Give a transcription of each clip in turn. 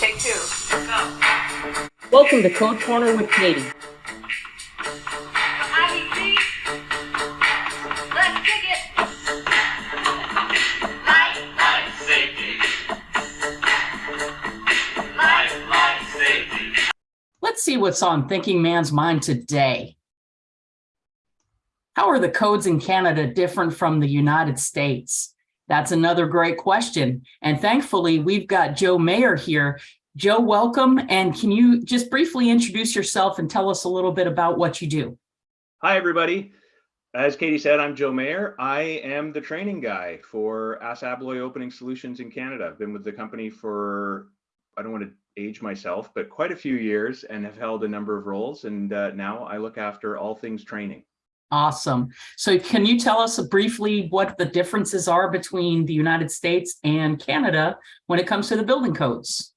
Take two. Go. Welcome to Code Corner with Katie. IBC. Let's kick it. Life, Life safety. life, Life safety. Let's see what's on Thinking Man's mind today. How are the codes in Canada different from the United States? That's another great question. And thankfully, we've got Joe Mayer here. Joe, welcome. And can you just briefly introduce yourself and tell us a little bit about what you do? Hi, everybody. As Katie said, I'm Joe Mayer. I am the training guy for ASSA Abloy Opening Solutions in Canada. I've been with the company for, I don't want to age myself, but quite a few years and have held a number of roles. And uh, now I look after all things training. Awesome. So can you tell us briefly what the differences are between the United States and Canada when it comes to the building codes?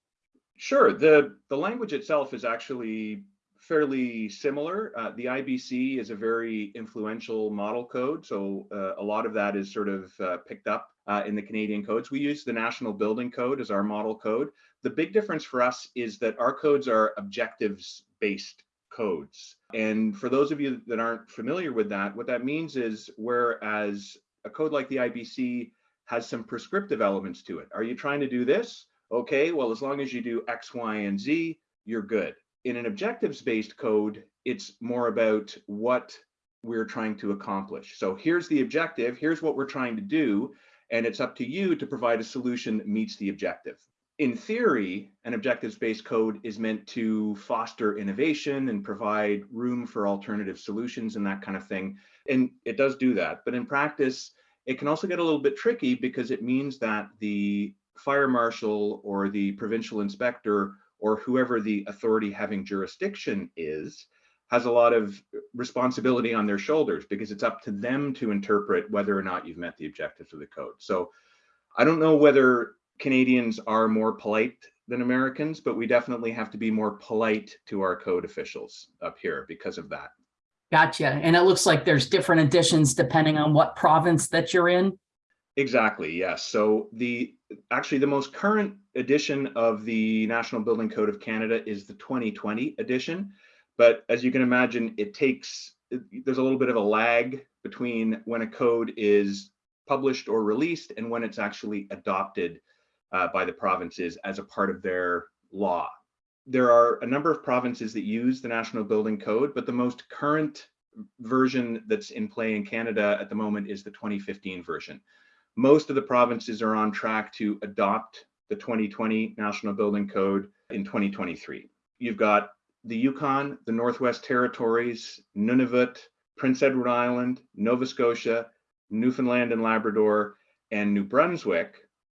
Sure. The, the language itself is actually fairly similar. Uh, the IBC is a very influential model code. So uh, a lot of that is sort of uh, picked up uh, in the Canadian codes. We use the National Building Code as our model code. The big difference for us is that our codes are objectives based codes. And for those of you that aren't familiar with that, what that means is whereas a code like the IBC has some prescriptive elements to it. Are you trying to do this? Okay, well, as long as you do X, Y, and Z, you're good. In an objectives based code, it's more about what we're trying to accomplish. So here's the objective, here's what we're trying to do, and it's up to you to provide a solution that meets the objective in theory, an objectives-based code is meant to foster innovation and provide room for alternative solutions and that kind of thing. And it does do that. But in practice, it can also get a little bit tricky because it means that the fire marshal or the provincial inspector or whoever the authority having jurisdiction is has a lot of responsibility on their shoulders because it's up to them to interpret whether or not you've met the objectives of the code. So I don't know whether Canadians are more polite than Americans, but we definitely have to be more polite to our code officials up here because of that. Gotcha. And it looks like there's different editions depending on what province that you're in. Exactly, yes. So the actually the most current edition of the National Building Code of Canada is the 2020 edition. But as you can imagine, it takes there's a little bit of a lag between when a code is published or released and when it's actually adopted uh, by the provinces as a part of their law. There are a number of provinces that use the National Building Code, but the most current version that's in play in Canada at the moment is the 2015 version. Most of the provinces are on track to adopt the 2020 National Building Code in 2023. You've got the Yukon, the Northwest Territories, Nunavut, Prince Edward Island, Nova Scotia, Newfoundland and Labrador, and New Brunswick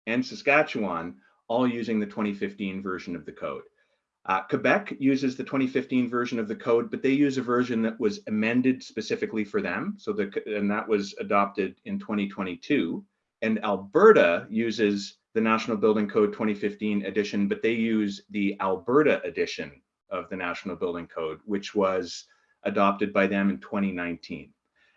and Saskatchewan, all using the 2015 version of the code. Uh, Quebec uses the 2015 version of the code, but they use a version that was amended specifically for them. So the, and that was adopted in 2022. And Alberta uses the National Building Code 2015 edition, but they use the Alberta edition of the National Building Code, which was adopted by them in 2019.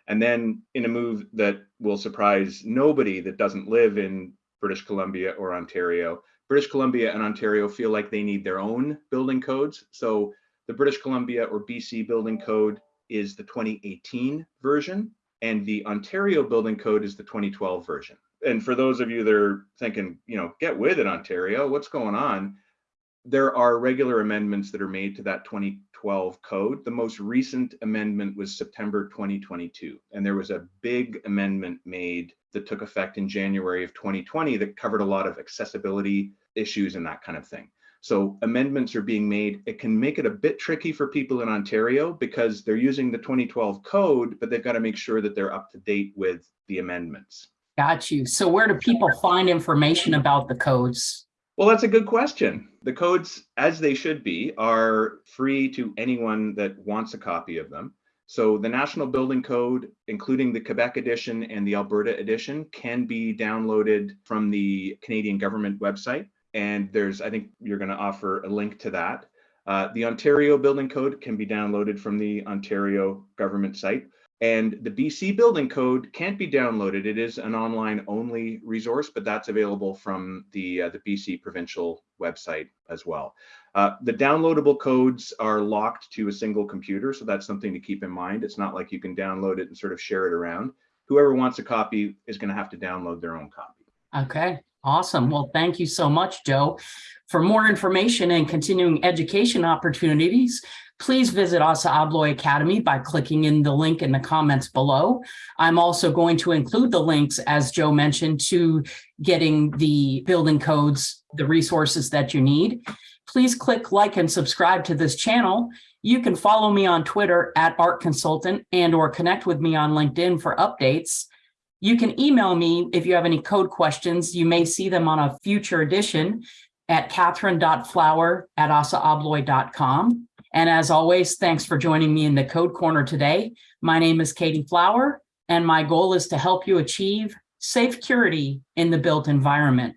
And then in a move that will surprise nobody that doesn't live in British Columbia or Ontario. British Columbia and Ontario feel like they need their own building codes. So the British Columbia or BC building code is the 2018 version and the Ontario building code is the 2012 version. And for those of you that are thinking, you know, get with it, Ontario, what's going on? There are regular amendments that are made to that 2012 code. The most recent amendment was September 2022, and there was a big amendment made that took effect in January of 2020 that covered a lot of accessibility issues and that kind of thing. So amendments are being made. It can make it a bit tricky for people in Ontario because they're using the 2012 code, but they've got to make sure that they're up to date with the amendments. Got you. So where do people find information about the codes? Well, that's a good question. The codes, as they should be, are free to anyone that wants a copy of them. So the National Building Code, including the Quebec edition and the Alberta edition, can be downloaded from the Canadian government website. And there's, I think you're going to offer a link to that. Uh, the Ontario Building Code can be downloaded from the Ontario government site. And the BC building code can't be downloaded. It is an online only resource, but that's available from the, uh, the BC provincial website as well. Uh, the downloadable codes are locked to a single computer, so that's something to keep in mind. It's not like you can download it and sort of share it around. Whoever wants a copy is going to have to download their own copy. Okay, awesome. Well, thank you so much, Joe. For more information and continuing education opportunities, please visit ASSA Abloy Academy by clicking in the link in the comments below. I'm also going to include the links, as Joe mentioned, to getting the building codes, the resources that you need. Please click like and subscribe to this channel. You can follow me on Twitter at Art Consultant and or connect with me on LinkedIn for updates. You can email me if you have any code questions. You may see them on a future edition at catherine.flower at assaabloy.com. And as always, thanks for joining me in the Code Corner today. My name is Katie Flower, and my goal is to help you achieve safe security in the built environment.